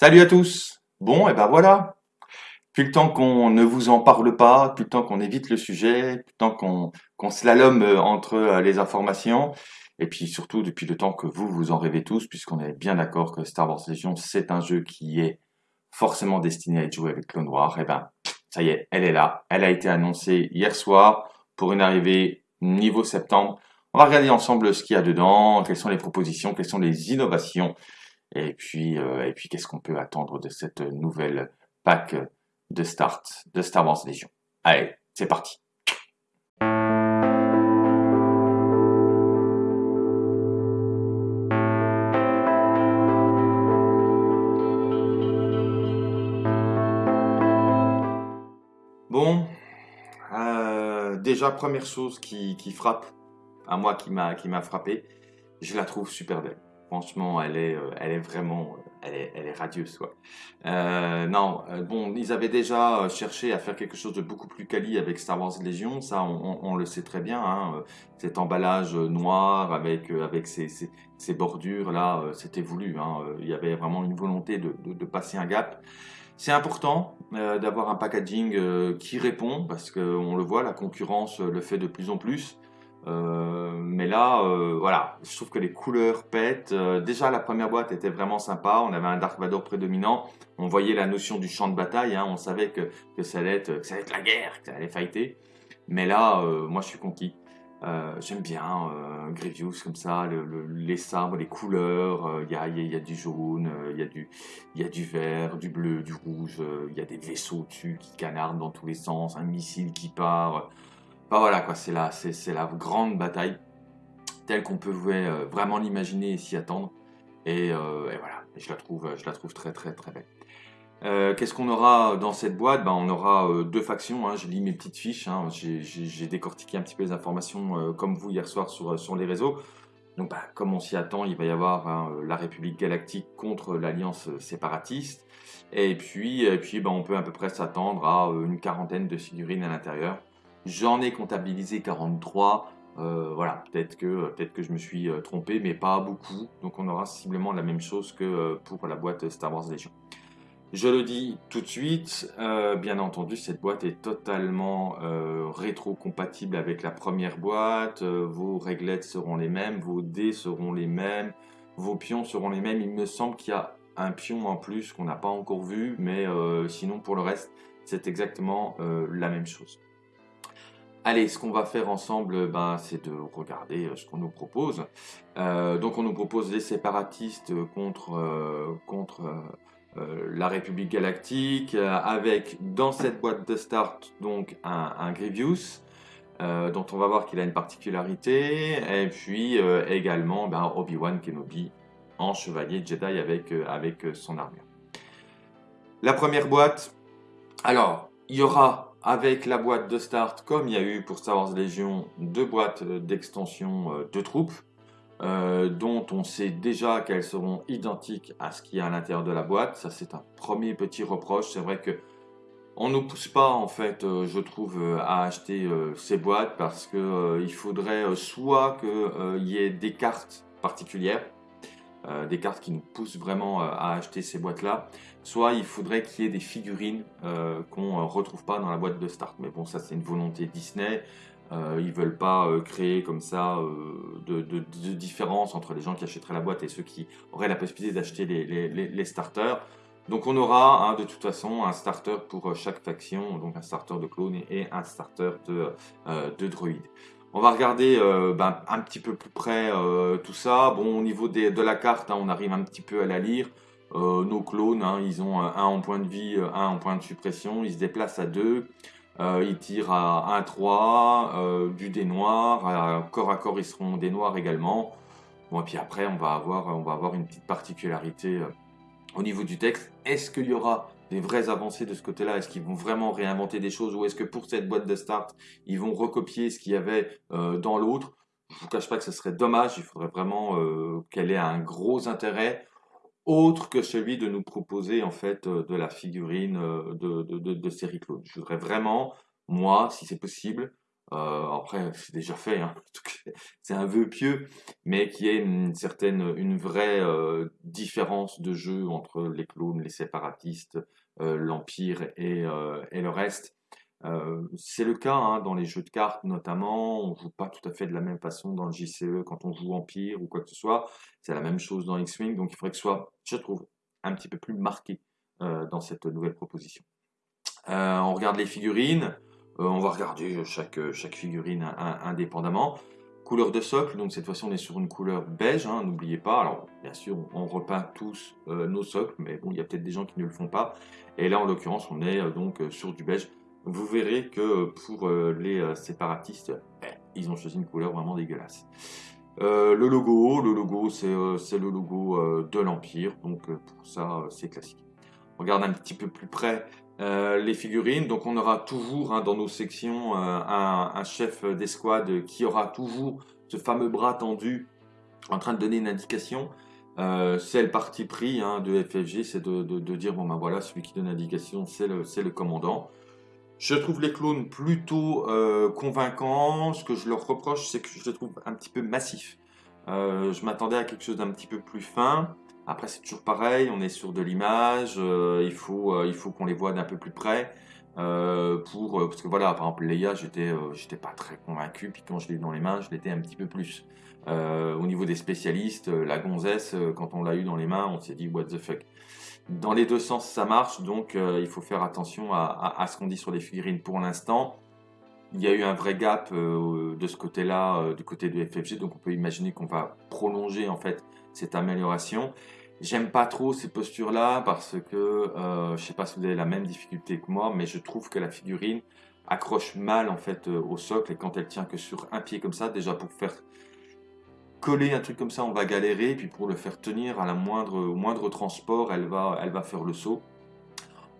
Salut à tous. Bon, et ben voilà. Plus le temps qu'on ne vous en parle pas, plus le temps qu'on évite le sujet, plus le temps qu'on qu'on slalome euh, entre euh, les informations, et puis surtout depuis le temps que vous, vous en rêvez tous, puisqu'on est bien d'accord que Star Wars Legion, c'est un jeu qui est forcément destiné à être joué avec Clone Noir, et ben ça y est, elle est là, elle a été annoncée hier soir pour une arrivée niveau septembre. On va regarder ensemble ce qu'il y a dedans, quelles sont les propositions, quelles sont les innovations, et puis, euh, et puis qu'est-ce qu'on peut attendre de cette nouvelle pack de start de Star Wars Legion Allez, c'est parti Bon, euh, déjà première chose qui, qui frappe, à moi qui m'a frappé, je la trouve super belle. Franchement, elle est, euh, elle est vraiment, euh, elle est, elle est radieuse, quoi. Euh, non, bon, ils avaient déjà cherché à faire quelque chose de beaucoup plus quali avec Star Wars Legion, ça, on, le sait très bien, hein, cet emballage noir avec, avec bordures, là, c'était voulu, hein, il y avait vraiment une volonté de, de, passer un gap. C'est important d'avoir un packaging qui répond, parce qu'on le voit, la concurrence le fait de plus en plus. Euh, mais là, euh, voilà, je trouve que les couleurs pètent. Euh, déjà, la première boîte était vraiment sympa. On avait un Dark Vador prédominant. On voyait la notion du champ de bataille. Hein. On savait que, ça allait être, que ça allait la guerre, que ça allait fighter. Mais là, moi, je suis conquis. J'aime bien Grievous comme ça, le, les sabres, les couleurs. Il y a, du jaune, il y a du vert, du bleu, du rouge. Il y a des vaisseaux dessus qui canardent dans tous les sens, un missile qui part voilà, quoi, c'est la, c'est, la grande bataille telle qu'on peut euh, vraiment l'imaginer et s'y attendre. Et, euh, voilà, je la trouve, très très très belle. Euh, qu'est-ce qu'on aura dans cette boîte? Ben, On aura deux factions, hein. je lis mes petites fiches, hein. j'ai, décortiqué un petit peu les informations comme vous hier soir sur, les réseaux. Donc ben, comme on s'y attend, il va y avoir hein, la République Galactique contre l'Alliance séparatiste. Et puis, puis on peut à peu près s'attendre à une quarantaine de figurines à l'intérieur. J'en ai comptabilisé 43. Euh, voilà, peut-être que, peut que je me suis euh, trompé, mais pas beaucoup. Donc on aura sensiblement la même chose que euh, pour la boîte Star Wars Legion. Je le dis tout de suite, bien entendu, cette boîte est totalement rétro-compatible avec la première boîte. vos réglettes seront les mêmes, vos dés seront les mêmes, vos pions seront les mêmes. Il me semble qu'il y a un pion en plus qu'on n'a pas encore vu, mais sinon pour le reste, c'est exactement la même chose. Allez, ce qu'on va faire ensemble, ben, c'est de regarder euh, ce qu'on nous propose. Euh, donc on nous propose les séparatistes contre, euh, contre la République Galactique, avec dans cette boîte de start donc un, Grievous, dont on va voir qu'il a une particularité, et puis également ben, Obi-Wan Kenobi en chevalier Jedi avec, avec son armure. La première boîte, alors il y aura avec la boîte de start, comme il y a eu pour Star Wars Legion, deux boîtes d'extension euh, de troupes, euh, dont on sait déjà qu'elles seront identiques à ce qu'il y a à l'intérieur de la boîte. Ça, c'est un premier petit reproche. C'est vrai que on nous pousse pas, en fait, euh, je trouve, à acheter ces boîtes parce qu'il faudrait soit qu'il y ait des cartes particulières, euh, des cartes qui nous poussent vraiment euh, à acheter ces boîtes-là, soit il faudrait qu'il y ait des figurines euh, qu'on ne retrouve pas dans la boîte de start. Mais bon, ça c'est une volonté Disney. ils veulent pas créer comme ça de, différence entre les gens qui achèteraient la boîte et ceux qui auraient la possibilité d'acheter les, starters. Donc on aura hein, de toute façon un starter pour chaque faction, donc un starter de clone et un starter de, de. On va regarder euh, ben, un petit peu plus près euh, tout ça. Bon, au niveau de la carte, hein, on arrive un petit peu à la lire. Euh, nos clones, hein, ils ont un en point de vie, un en point de suppression. Ils se déplacent à deux. ils tirent à 1-3, du dé noir. corps à corps, ils seront des noirs également. Bon, et puis après, on va avoir, on va avoir une petite particularité au niveau du texte. Est-ce qu'il y aura des vraies avancées de ce côté-là? Est-ce qu'ils vont vraiment réinventer des choses? Ou est-ce que pour cette boîte de start, ils vont recopier ce qu'il y avait euh, dans l'autre? Je ne vous cache pas que ce serait dommage, il faudrait vraiment euh, qu'elle ait un gros intérêt autre que celui de nous proposer en fait euh, de la figurine de, de, de, série clone. Je voudrais vraiment, moi, si c'est possible, euh, après c'est déjà fait, hein, c'est un vœu pieux, mais qui est une certaine, une vraie euh, différence de jeu entre les clones, les séparatistes, euh, l'Empire et, le reste. c'est le cas hein, dans les jeux de cartes notamment, on joue pas tout à fait de la même façon dans le JCE quand on joue Empire ou quoi que ce soit, c'est la même chose dans X-Wing, donc il faudrait que ce soit, je trouve, un petit peu plus marqué dans cette nouvelle proposition. on regarde les figurines, on va regarder chaque, chaque figurine indépendamment. Couleur de socle, donc cette fois-ci on est sur une couleur beige, hein, n'oubliez pas. Alors bien sûr on repeint tous euh, nos socles, mais bon il y a peut-être des gens qui ne le font pas. Et là en l'occurrence on est euh, donc sur du beige. Vous verrez que pour les séparatistes, eh, ils ont choisi une couleur vraiment dégueulasse. le logo, le logo c'est le logo de l'Empire, donc pour ça c'est classique. On regarde un petit peu plus près euh, les figurines. Donc on aura toujours hein, dans nos sections euh, un, chef d'escouade qui aura toujours ce fameux bras tendu en train de donner une indication. Euh, c'est le parti pris hein, de FFG, c'est de, dire bon ben voilà, celui qui donne l'indication, c'est le, le, commandant. Je trouve les clones plutôt convaincants. Ce que je leur reproche, c'est que je les trouve un petit peu massifs. je m'attendais à quelque chose d'un petit peu plus fin. Après, c'est toujours pareil, on est sur de l'image, euh, il faut, euh, il faut qu'on les voit d'un peu plus près. Euh, pour, parce que voilà, par exemple, Leia, j'étais j'étais pas très convaincu, puis quand je l'ai eu dans les mains, je l'étais un petit peu plus. au niveau des spécialistes, la gonzesse, quand on l'a eu dans les mains, on s'est dit what the fuck. Dans les deux sens, ça marche, donc il faut faire attention à, à, ce qu'on dit sur les figurines pour l'instant. Il y a eu un vrai gap de ce côté-là, du côté de FFG, donc on peut imaginer qu'on va prolonger en fait cette amélioration. J'aime pas trop ces postures-là parce que euh, je sais pas si vous avez la même difficulté que moi, mais je trouve que la figurine accroche mal en fait euh, au socle et quand elle tient que sur un pied comme ça, déjà pour faire coller un truc comme ça, on va galérer, puis pour le faire tenir à la moindre, au moindre transport, elle va, elle va faire le saut.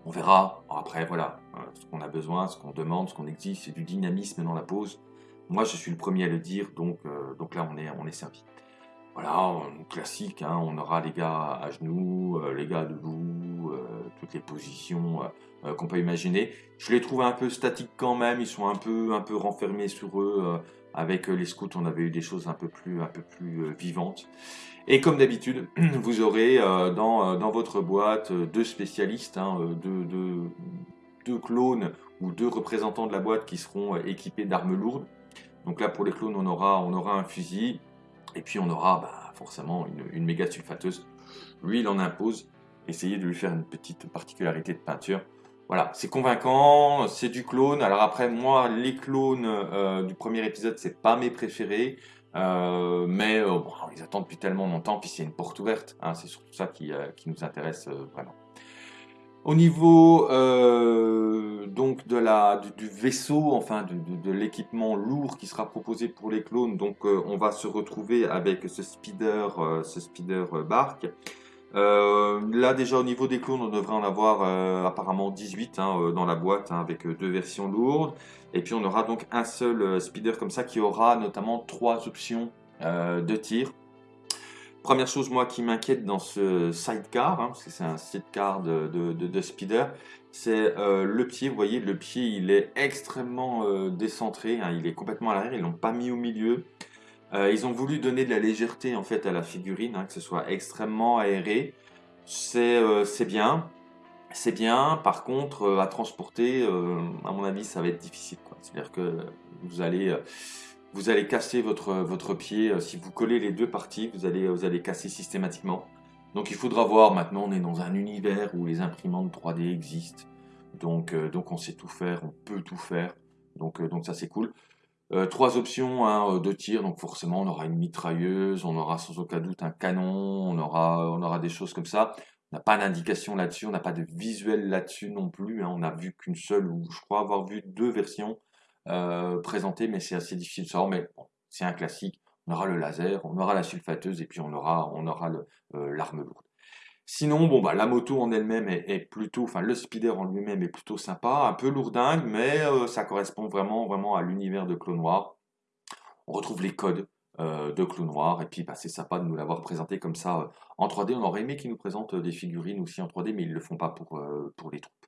On verra. Après, voilà, euh, ce qu'on a besoin, ce qu'on demande, ce qu'on exige, c'est du dynamisme dans la pose. Moi, je suis le premier à le dire, donc, euh, donc là, on est, on est servi. Voilà, classique, hein, on aura les gars à genoux, euh, les gars debout, euh, toutes les positions euh, qu'on peut imaginer. Je les trouve un peu statiques quand même, ils sont un peu, un peu renfermés sur eux. avec les scouts, on avait eu des choses un peu plus, un peu plus vivantes. Et comme d'habitude, vous aurez dans, dans, votre boîte deux spécialistes, hein, deux, deux, deux, clones ou deux représentants de la boîte qui seront équipés d'armes lourdes. Donc là, pour les clones, on aura, on aura un fusil, et puis on aura bah, forcément une, méga sulfateuse. Lui, il en impose. Essayez de lui faire une petite particularité de peinture. Voilà, c'est convaincant, c'est du clone. Alors après, moi, les clones euh, du premier épisode, c'est pas mes préférés. Euh, mais euh, ils attendent depuis tellement longtemps, puis c'est une porte ouverte. Hein, c'est surtout ça qui nous intéresse vraiment. Au niveau euh, donc de la, du, vaisseau, enfin de, l'équipement lourd qui sera proposé pour les clones, donc euh, on va se retrouver avec ce speeder, euh, ce bark. là déjà au niveau des clones, on devrait en avoir apparemment 18 hein, dans la boîte hein, avec deux versions lourdes. Et puis on aura donc un seul speeder comme ça qui aura notamment trois options de tir. Première chose, moi, qui m'inquiète dans ce sidecar, hein, parce que c'est un sidecar de, de, speeder, c'est euh, le pied. Vous voyez, le pied, il est extrêmement euh, décentré, hein, il est complètement à l'arrière, ils l'ont pas mis au milieu. Euh, ils ont voulu donner de la légèreté, en fait, à la figurine, hein, que ce soit extrêmement aéré. C'est bien, c'est bien. Par contre, à transporter, à mon avis, ça va être difficile. C'est-à-dire que vous allez vous allez casser votre, votre pied. Euh, si vous collez les deux parties, vous allez, vous allez casser systématiquement. Donc il faudra voir, maintenant on est dans un univers où les imprimantes 3D existent. Donc, euh, donc on sait tout faire, on peut tout faire. Donc, euh, donc ça c'est cool. trois options hein, de tir, donc forcément on aura une mitrailleuse, on aura sans aucun doute un canon, on aura, on aura des choses comme ça. On n'a pas d'indication là-dessus, on n'a pas de visuel là-dessus non plus. Hein. On n'a vu qu'une seule, ou je crois avoir vu deux versions euh, présenté, mais c'est assez difficile de savoir. Mais c'est un classique. On aura le laser, on aura la sulfateuse et puis on aura, on aura euh, l'arme lourde. Sinon, bon, bah, la moto en elle-même est, plutôt, enfin, le speeder en lui-même est plutôt sympa, un peu lourdingue, mais euh, ça correspond vraiment, vraiment à l'univers de Clone Noir. On retrouve les codes de Clone Noir, et puis bah, c'est sympa de nous l'avoir présenté comme ça en 3D. On aurait aimé qu'ils nous présentent des figurines aussi en 3D, mais ils le font pas pour les troupes.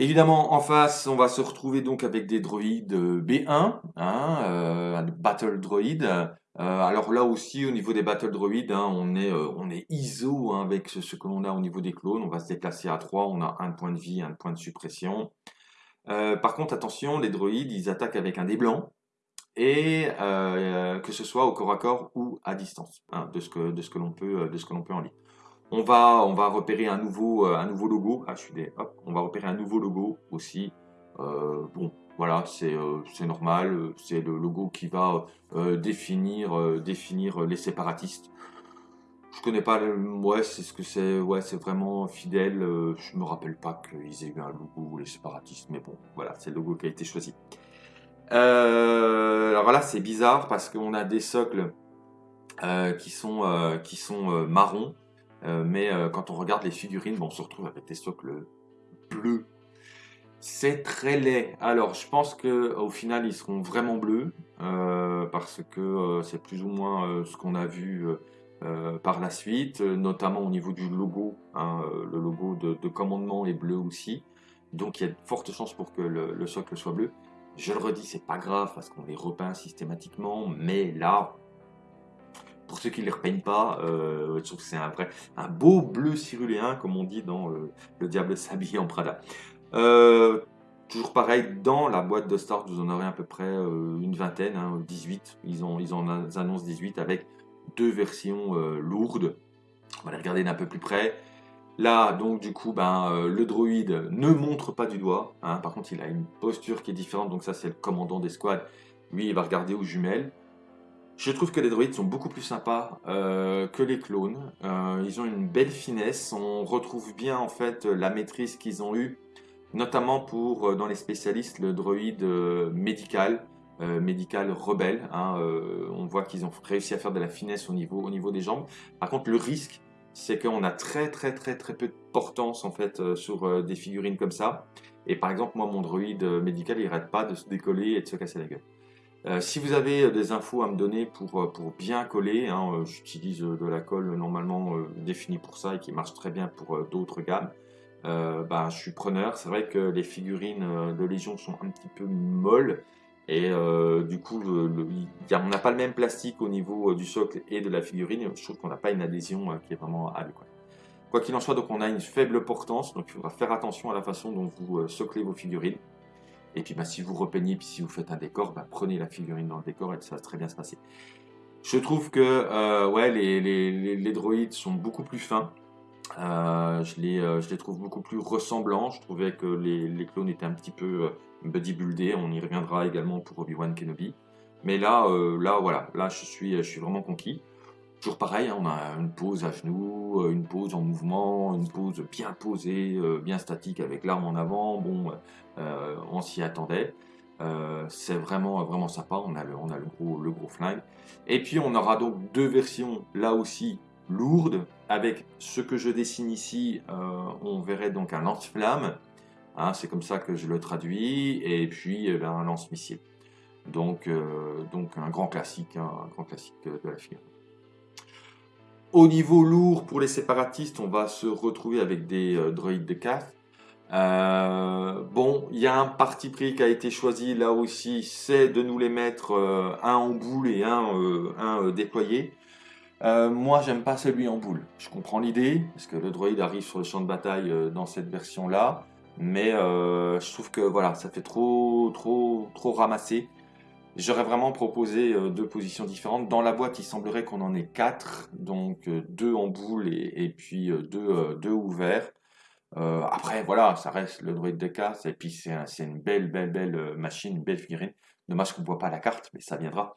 Évidemment, en face, on va se retrouver donc avec des droïdes euh, B1, hein, euh, battle droid. Euh, alors là aussi, au niveau des battle droids, hein, on, est, on est ISO hein, avec ce, que l'on a au niveau des clones. On va se déplacer à 3, on a un point de vie, un point de suppression. par contre, attention, les droïdes, ils attaquent avec un dé blanc, et que ce soit au corps à corps ou à distance, que, de ce que l'on peut, de ce que l'on peut en lire. On va, repérer un nouveau, euh, logo. Ah, on va repérer un nouveau logo aussi. Euh, bon, voilà, c'est euh, normal. C'est le logo qui va définir, les séparatistes. Je connais pas, ouais, c'est ce que c'est, ouais, c'est vraiment fidèle. je me rappelle pas qu'ils aient eu un logo les séparatistes, mais bon, voilà, c'est le logo qui a été choisi. alors là, c'est bizarre parce qu'on a des socles qui sont, marrons mais euh, quand on regarde les figurines, on se retrouve avec des socles bleus. C'est très laid. Alors, je pense qu'au final, ils seront vraiment bleus, euh, parce que c'est plus ou moins ce qu'on a vu par la suite, notamment au niveau du logo. Hein, le logo de, commandement est bleu aussi. Donc, il y a de fortes chances pour que le, le socle soit bleu. Je le redis, c'est pas grave, parce qu'on les repeint systématiquement, mais là, pour ceux qui ne les repeignent pas, euh, je trouve que c'est un vrai, beau bleu ciruléen, comme on dit dans euh, Le Diable s'habille en Prada. Euh, toujours pareil, dans la boîte de start, vous en aurez à peu près une vingtaine, 18. Hein, ils, ils en annoncent 18 avec deux versions lourdes. On va les regarder d'un peu plus près. Là, donc, du coup, ben, le droïde ne montre pas du doigt. Hein. par contre, il a une posture qui est différente. Donc, ça, c'est le commandant des squads. Lui, il va regarder aux jumelles. Je trouve que les droïdes sont beaucoup plus sympas euh, que les clones. Euh, ils ont une belle finesse. On retrouve bien en fait la maîtrise qu'ils ont eue, notamment pour, euh, dans les spécialistes, le droïde médical, médical rebelle. Hein, on voit qu'ils ont réussi à faire de la finesse au niveau, au niveau des jambes. Par contre, le risque, c'est qu'on a très très très très peu de portance en fait sur des figurines comme ça. Et par exemple, moi, mon droïde médical, il n'arrête pas de se décoller et de se casser la gueule. Euh, si vous avez euh, des infos à me donner pour, euh, pour bien coller, hein, j'utilise de la colle normalement définie pour ça et qui marche très bien pour d'autres gammes, ben, je suis preneur. C'est vrai que les figurines de Légion sont un petit peu molles et du coup on n'a pas le même plastique au niveau du socle et de la figurine. Je trouve qu'on n'a pas une adhésion qui est vraiment adéquate. Quoi qu'il en soit, donc on a une faible portance, donc il faudra faire attention à la façon dont vous soclez vos figurines. Et puis bah, si vous repeignez, puis si vous faites un décor, bah, prenez la figurine dans le décor et ça va très bien se passer. Je trouve que euh, ouais, les, les, les, droïdes sont beaucoup plus fins. Euh, je, les, euh, je les trouve beaucoup plus ressemblants. Je trouvais que les, les clones étaient un petit peu bodybuildés. On y reviendra également pour Obi-Wan Kenobi. Mais là, là, voilà, là, je suis, je suis vraiment conquis. Toujours pareil, hein, on a une pose à genoux, une pose en mouvement, une pose bien posée, bien statique avec l'arme en avant. Bon, euh, on s'y attendait. Euh, c'est vraiment, vraiment sympa, on a, le, gros, flingue. Et puis on aura donc deux versions, là aussi lourdes, avec ce que je dessine ici, euh, on verrait donc un lance-flamme, hein, c'est comme ça que je le traduis, et puis eh ben, un lance-missile. Donc, donc un grand classique, hein, un grand classique de la figure. Au niveau lourd, pour les séparatistes, on va se retrouver avec des droïdes de CAF, euh, bon, il y a un parti pris qui a été choisi là aussi, c'est de nous les mettre euh, un en boule et un, euh, déployé. moi, j'aime pas celui en boule. Je comprends l'idée, parce que le droïde arrive sur le champ de bataille dans cette version-là, mais je trouve que voilà, ça fait trop, trop, trop ramassé. J'aurais vraiment proposé deux positions différentes. Dans la boîte, il semblerait qu'on en ait quatre, donc deux en boule et, puis deux, deux ouverts. Euh, après, voilà, ça reste le droïde de casse, et puis c'est une belle, belle, belle euh, machine, une belle figurine. Dommage qu'on ne voit pas la carte, mais ça viendra.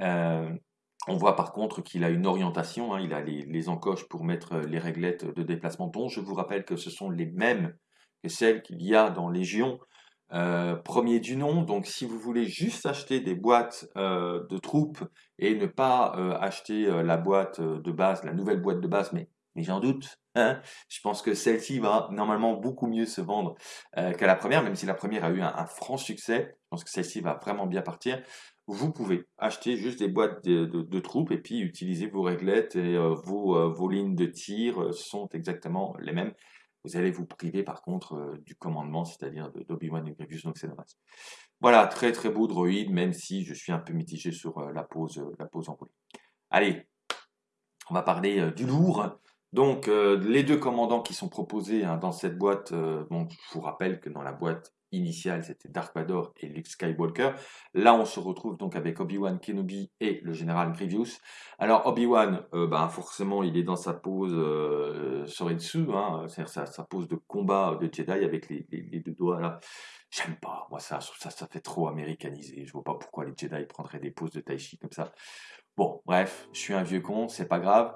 Euh, on voit par contre qu'il a une orientation, hein, il a les, encoches pour mettre les réglettes de déplacement, dont je vous rappelle que ce sont les mêmes que celles qu'il y a dans Légion, premier du nom. Donc si vous voulez juste acheter des boîtes de troupes et ne pas acheter la boîte de base, la nouvelle boîte de base, mais mais j'en doute. Hein. je pense que celle-ci va normalement beaucoup mieux se vendre euh, qu'à la première, même si la première a eu un, franc succès. Je pense que celle-ci va vraiment bien partir. Vous pouvez acheter juste des boîtes de, troupes et puis utiliser vos réglettes et euh, vos, euh, vos, lignes de tir sont exactement les mêmes. Vous allez vous priver par contre du commandement, c'est-à-dire d'Obi-Wan et Grievous, donc c'est dommage. Voilà, très très beau droïde, même si je suis un peu mitigé sur la pose, la pose enroulée. Allez, on va parler du lourd. Donc, les deux commandants qui sont proposés hein, dans cette boîte, bon, je vous rappelle que dans la boîte initiale, c'était Dark Vador et Luke Skywalker. Là, on se retrouve donc avec Obi-Wan Kenobi et le général Grievous. Alors, Obi-Wan, ben, forcément, il est dans sa pose euh, Soritsu, hein, c'est-à-dire sa, pose de combat de Jedi avec les, deux doigts. J'aime pas, moi ça, ça, ça fait trop américanisé. Je vois pas pourquoi les Jedi prendraient des poses de Tai Chi comme ça. Bon, bref, je suis un vieux con, c'est pas grave.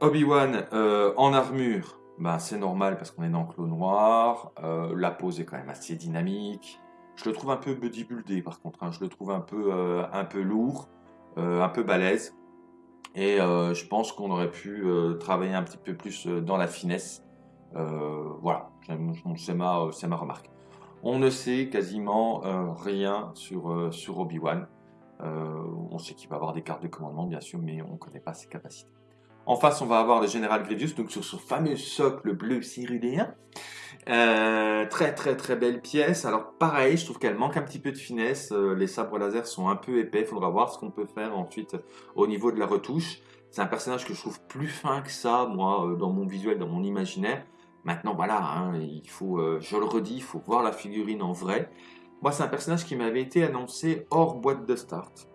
Obi-Wan euh, en armure, ben, c'est normal parce qu'on est dans Clos Noir. Euh, la pose est quand même assez dynamique. Je le trouve un peu bodybuildé par contre. Hein. Je le trouve un peu, euh, un peu lourd, un peu balèze. Et je pense qu'on aurait pu travailler un petit peu plus dans la finesse. voilà, c'est ma, ma remarque. On ne sait quasiment rien sur, sur Obi-Wan. on sait qu'il va avoir des cartes de commandement, bien sûr, mais on ne connaît pas ses capacités. En face, on va avoir le général Grievous, donc sur ce fameux socle bleu cyruléen. Euh, très très très belle pièce. Alors pareil, je trouve qu'elle manque un petit peu de finesse. Euh, les sabres laser sont un peu épais. Il faudra voir ce qu'on peut faire ensuite au niveau de la retouche. C'est un personnage que je trouve plus fin que ça, moi, euh, dans mon visuel, dans mon imaginaire. Maintenant, voilà, hein, il faut, je le redis, il faut voir la figurine en vrai. Moi, c'est un personnage qui m'avait été annoncé hors boîte de start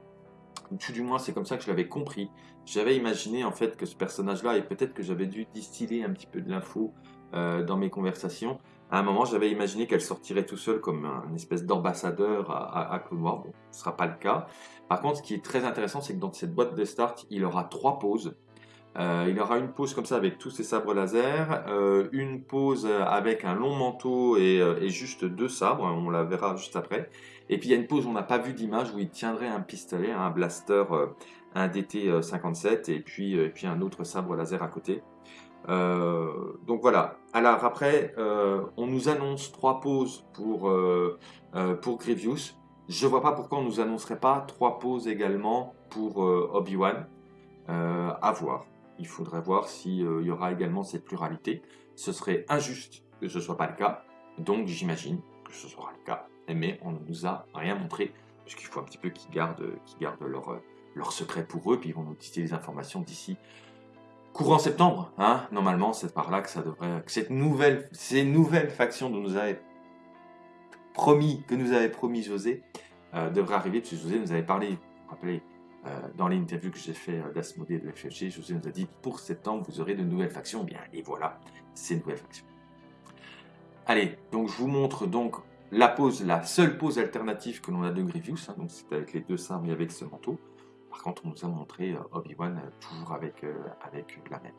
tout du moins c'est comme ça que je l'avais compris. J'avais imaginé en fait que ce personnage-là, et peut-être que j'avais dû distiller un petit peu de l'info euh, dans mes conversations, à un moment j'avais imaginé qu'elle sortirait tout seul comme un espèce d'ambassadeur à, à, Clone Bon, ce ne sera pas le cas. Par contre, ce qui est très intéressant, c'est que dans cette boîte de start, il aura trois poses. Euh, il aura une pose comme ça avec tous ses sabres laser, euh, une pose avec un long manteau et, juste deux sabres, on la verra juste après. Et puis il y a une pose, on n'a pas vu d'image où il tiendrait un pistolet, un blaster, un DT57 et puis, euh, et puis un autre sabre laser à côté. Euh, donc voilà. Alors après, on nous annonce trois poses pour, pour Grievous. Je vois pas pourquoi on nous annoncerait pas trois poses également pour Obi-Wan. à voir. Il faudrait voir s'il y aura également cette pluralité. Ce serait injuste que ce soit pas le cas. Donc j'imagine que ce sera le cas mais on ne nous a rien montré, puisqu'il faut un petit peu qu'ils gardent, gardent leur, leur secret pour eux, puis ils vont nous titiller les informations d'ici courant septembre. Hein Normalement, c'est par là que ça devrait, que cette nouvelle, ces nouvelles factions dont nous avait promis, que nous avait promis José, euh, devraient arriver, puisque José nous avait parlé, vous vous rappelez, euh, dans l'interview que j'ai fait euh, d'Asmodée de FFG, José nous a dit pour septembre, vous aurez de nouvelles factions. Bien, et voilà, ces nouvelles factions. Allez, donc je vous montre donc la pose, la seule pose alternative que l'on a de Grievous, hein, donc c'est avec les deux sabres et avec ce manteau. Par contre, on nous a montré euh, Obi-Wan euh, toujours avec, euh, avec la même.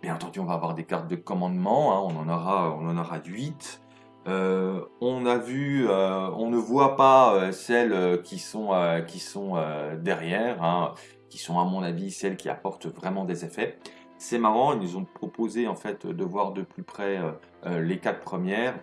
Bien entendu, on va avoir des cartes de commandement, hein, on en aura, on en aura 8. on a vu, on ne voit pas celles qui sont, qui sont derrière, hein, qui sont à mon avis celles qui apportent vraiment des effets. C'est marrant, ils nous ont proposé en fait de voir de plus près les quatre premières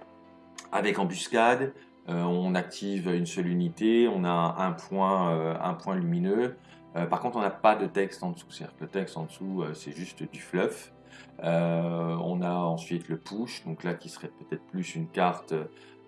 avec embuscade, on active une seule unité, on a un point, euh, un point lumineux. Euh, par contre, on n'a pas de texte en dessous. C'est-à-dire que le texte en dessous, c'est juste du fluff. on a ensuite le push, donc là qui serait peut-être plus une carte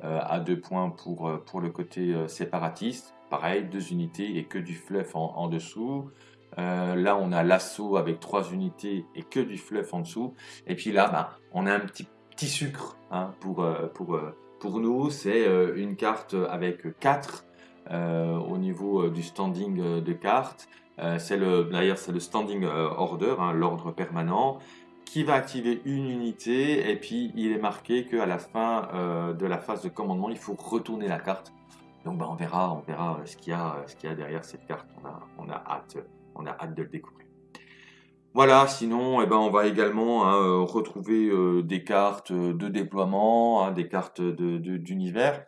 à deux points pour, pour le côté séparatiste. Pareil, deux unités et que du fluff en, dessous. là, on a l'assaut avec trois unités et que du fluff en dessous. Et puis là, ben, on a un petit, petit sucre hein, pour, pour, pour nous, c'est euh, une carte avec 4 euh, au niveau euh, du standing de cartes. d'ailleurs, c'est le standing order, hein, l'ordre permanent, qui va activer une unité. Et puis, il est marqué qu'à la fin de la phase de commandement, il faut retourner la carte. Donc, ben, on verra, on verra ce qu'il y a, y a derrière cette carte. On a, on a hâte, on a hâte de le découvrir. Voilà, sinon, eh ben, on va également hein, euh, retrouver euh, des cartes de déploiement, hein, des cartes d'univers.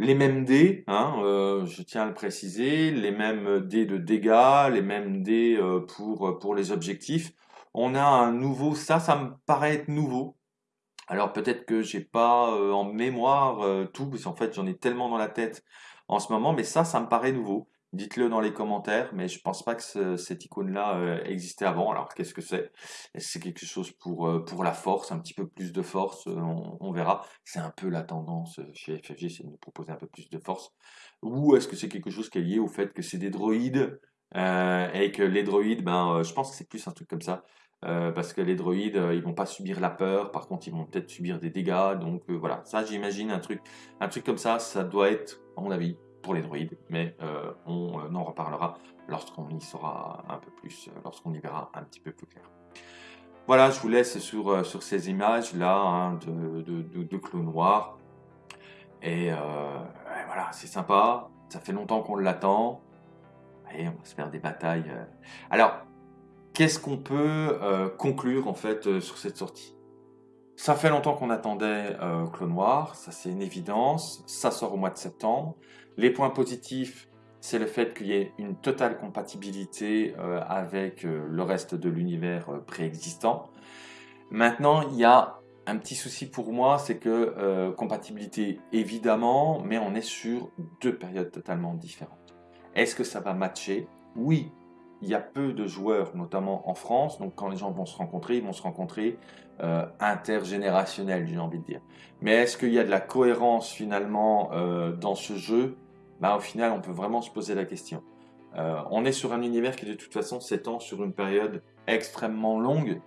les mêmes dés, hein, euh, je tiens à le préciser, les mêmes dés de dégâts, les mêmes dés pour, pour les objectifs. On a un nouveau, ça, ça me paraît être nouveau. Alors peut-être que j'ai pas en mémoire tout, parce qu'en fait j'en ai tellement dans la tête en ce moment, mais ça, ça me paraît nouveau. Dites-le dans les commentaires, mais je pense pas que cette icône-là euh, existait avant. Alors, qu'est-ce que c'est? Est-ce que c'est quelque chose pour, euh, la force, un petit peu plus de force? Euh, on, verra. C'est un peu la tendance chez FFG, c'est de nous proposer un peu plus de force. Ou est-ce que c'est quelque chose qui est lié au fait que c'est des droïdes et que les droïdes, ben, je pense que c'est plus un truc comme ça. parce que les droïdes, ils vont pas subir la peur, par contre, ils vont peut-être subir des dégâts. Donc voilà, ça, j'imagine un truc, un truc comme ça, ça doit être, à mon avis, pour les droïdes, mais euh, on euh, en reparlera lorsqu'on y saura un peu plus, euh, lorsqu'on y verra un petit peu plus clair. Voilà, je vous laisse sur, sur ces images-là hein, de, de, de, noir. Et, voilà, c'est sympa, ça fait longtemps qu'on l'attend. Et on va se faire des batailles. Alors, qu'est-ce qu'on peut conclure en fait sur cette sortie? Ça fait longtemps qu'on attendait euh, Clos Noir, ça c'est une évidence, ça sort au mois de septembre. Les points positifs, c'est le fait qu'il y ait une totale compatibilité euh, avec euh, le reste de l'univers euh, préexistant. Maintenant, il y a un petit souci pour moi, c'est que compatibilité évidemment, mais on est sur deux périodes totalement différentes. Est-ce que ça va matcher? Oui, il y a peu de joueurs, notamment en France, donc quand les gens vont se rencontrer, ils vont se rencontrer euh, intergénérationnel, j'ai envie de dire. Mais est-ce qu'il y a de la cohérence finalement dans ce jeu? Bah, Au final, on peut vraiment se poser la question. Euh, on est sur un univers qui de toute façon s'étend sur une période extrêmement longue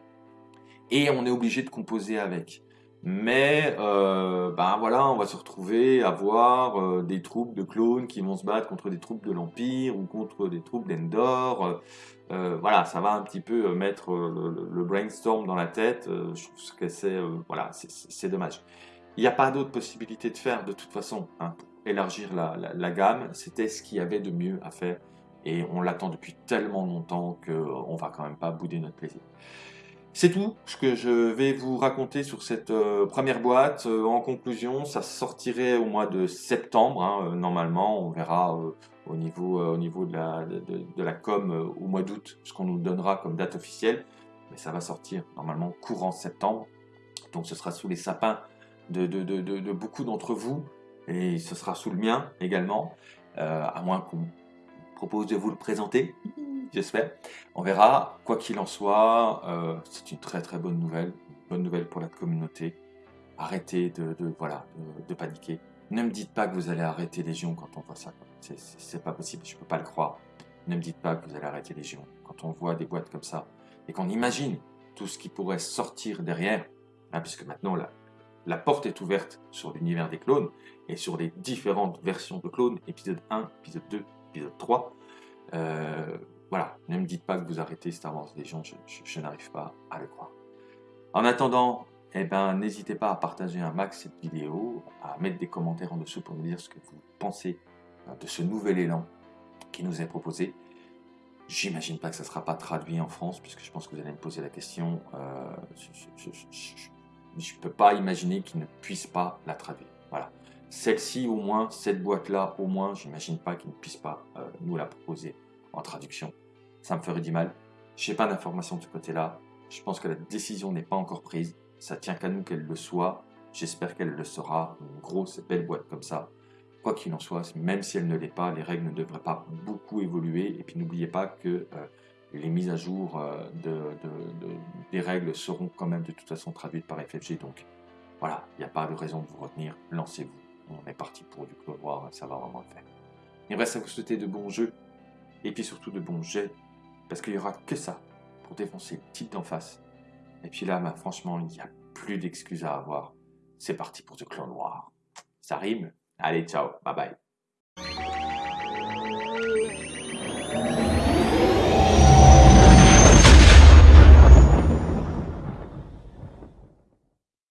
et on est obligé de composer avec. Mais ben voilà, on va se retrouver à voir des troupes de clones qui vont se battre contre des troupes de l'Empire ou contre des troupes d'Endor. Euh, voilà, ça va un petit peu euh, mettre euh, le, brainstorm dans la tête. je trouve que c'est voilà, dommage. Il n'y a pas d'autre possibilité de faire de toute façon hein, élargir la, gamme. C'était ce qu'il y avait de mieux à faire et on l'attend depuis tellement longtemps qu'on va quand même pas bouder notre plaisir. C'est tout ce que je vais vous raconter sur cette première boîte. en conclusion, ça sortirait au mois de septembre. Hein, normalement, on verra au niveau, euh, au niveau de, la, de, la com euh, au mois d'août, ce qu'on nous donnera comme date officielle. Mais ça va sortir normalement courant septembre. Donc ce sera sous les sapins de, de beaucoup d'entre vous. Et ce sera sous le mien également. Euh, à moins qu'on propose de vous le présenter, j'espère. On verra. Quoi qu'il en soit, c'est une très très bonne nouvelle. bonne nouvelle pour la communauté. Arrêtez de, voilà, de paniquer. Ne me dites pas que vous allez arrêter Légion quand on voit ça. C'est pas possible, je peux pas le croire. Ne me dites pas que vous allez arrêter Légion quand on voit des boîtes comme ça et qu'on imagine tout ce qui pourrait sortir derrière, hein, puisque maintenant la, la porte est ouverte sur l'univers des clones et sur les différentes versions de clones, épisode 1, épisode 2, épisode 3. Euh, voilà, ne me dites pas que vous arrêtez Star Wars Légion, je n'arrive pas à le croire. En attendant, eh ben, n'hésitez pas à partager un max cette vidéo, à mettre des commentaires en dessous pour nous dire ce que vous pensez euh, de ce nouvel élan qui nous est proposé. J'imagine pas que ça ne sera pas traduit en France, puisque je pense que vous allez me poser la question. Euh, je ne peux pas imaginer qu'ils ne puissent pas la traduire. Voilà. Celle-ci, au moins, cette boîte-là, au moins, j'imagine pas qu'ils ne puissent pas euh, nous la proposer en traduction. Ça me ferait du mal. Je n'ai pas d'informations de ce côté-là. Je pense que la décision n'est pas encore prise. Ça tient qu'à nous qu'elle le soit. J'espère qu'elle le sera. Une grosse belle boîte comme ça. Quoi qu'il en soit, même si elle ne l'est pas, les règles ne devraient pas beaucoup évoluer. Et puis n'oubliez pas que euh, les mises à jour euh, des règles seront quand même de toute façon traduites par FFG. Donc voilà, il n'y a pas de raison de vous retenir. Lancez-vous. On est parti pour du clos noir, ça va vraiment le faire. Il reste à vous souhaiter de bons jeux. Et puis surtout de bons jets. Parce qu'il n'y aura que ça pour défoncer le type d'en face et puis là, bah, franchement, il n'y a plus d'excuses à avoir. C'est parti pour ce clan noir. Ça rime Allez, ciao, bye bye.